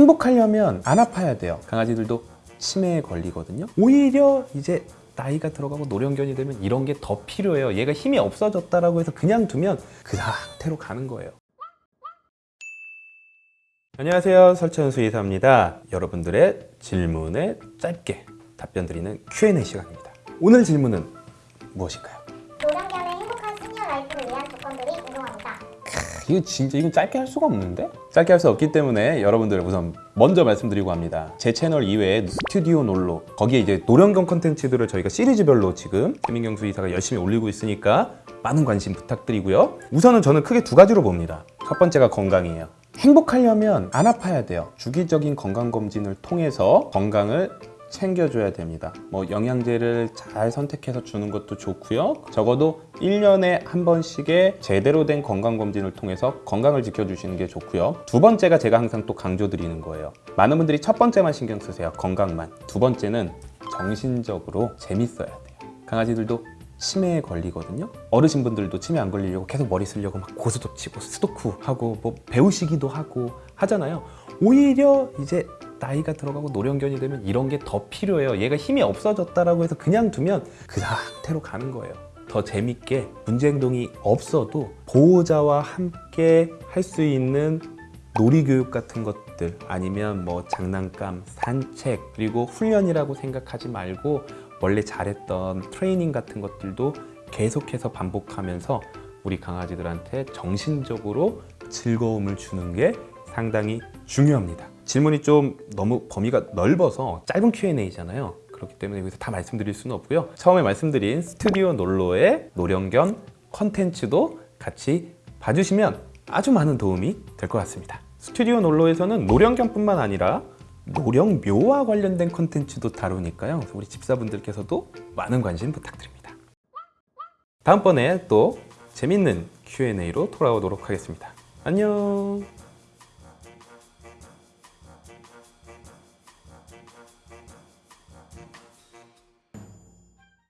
행복하려면 안 아파야 돼요. 강아지들도 치매에 걸리거든요. 오히려 이제 나이가 들어가고 노령견이 되면 이런 게 더 필요해요. 얘가 힘이 없어졌다라고 해서 그냥 두면 그 상태로 가는 거예요. 안녕하세요. 설천 수의사입니다. 여러분들의 질문에 짧게 답변 드리는 Q&A 시간입니다. 오늘 질문은 무엇인가요? 노령견의 행복한 senior life를 위한 조건들이 궁금합니다. 이거 진짜 이건 짧게 할 수가 없는데? 짧게 할 수 없기 때문에 여러분들 우선 먼저 말씀드리고 합니다 제 채널 이외에 스튜디오 놀로 거기에 이제 노령견 컨텐츠들을 저희가 시리즈별로 지금 최민경 수의사가 열심히 올리고 있으니까 많은 관심 부탁드리고요 우선은 저는 크게 두 가지로 봅니다 첫 번째가 건강이에요 행복하려면 안 아파야 돼요 주기적인 건강검진을 통해서 건강을 챙겨줘야 됩니다. 뭐 영양제를 잘 선택해서 주는 것도 좋고요. 적어도 1년에 한 번씩의 제대로 된 건강검진을 통해서 건강을 지켜주시는 게 좋고요. 두 번째가 제가 항상 또 강조드리는 거예요. 많은 분들이 첫 번째만 신경 쓰세요. 건강만. 두 번째는 정신적으로 재밌어야 돼요. 강아지들도 치매에 걸리거든요. 어르신분들도 치매 안 걸리려고 계속 머리 쓰려고 막 고스톱 치고 스도쿠 하고 뭐 배우시기도 하고 하잖아요. 오히려 이제 나이가 들어가고 노령견이 되면 이런 게 더 필요해요. 얘가 힘이 없어졌다라고 해서 그냥 두면 그 상태로 가는 거예요. 더 재밌게 문제 행동이 없어도 보호자와 함께 할 수 있는 놀이교육 같은 것들 아니면 뭐 장난감, 산책 그리고 훈련이라고 생각하지 말고 원래 잘했던 트레이닝 같은 것들도 계속해서 반복하면서 우리 강아지들한테 정신적으로 즐거움을 주는 게 상당히 중요합니다. 질문이 좀 너무 범위가 넓어서 짧은 Q&A잖아요. 그렇기 때문에 여기서 다 말씀드릴 수는 없고요. 처음에 말씀드린 스튜디오 놀로의 노령견 컨텐츠도 같이 봐주시면 아주 많은 도움이 될 것 같습니다. 스튜디오 놀로에서는 노령견뿐만 아니라 노령묘와 관련된 컨텐츠도 다루니까요. 우리 집사분들께서도 많은 관심 부탁드립니다. 다음번에 또 재밌는 Q&A로 돌아오도록 하겠습니다. 안녕!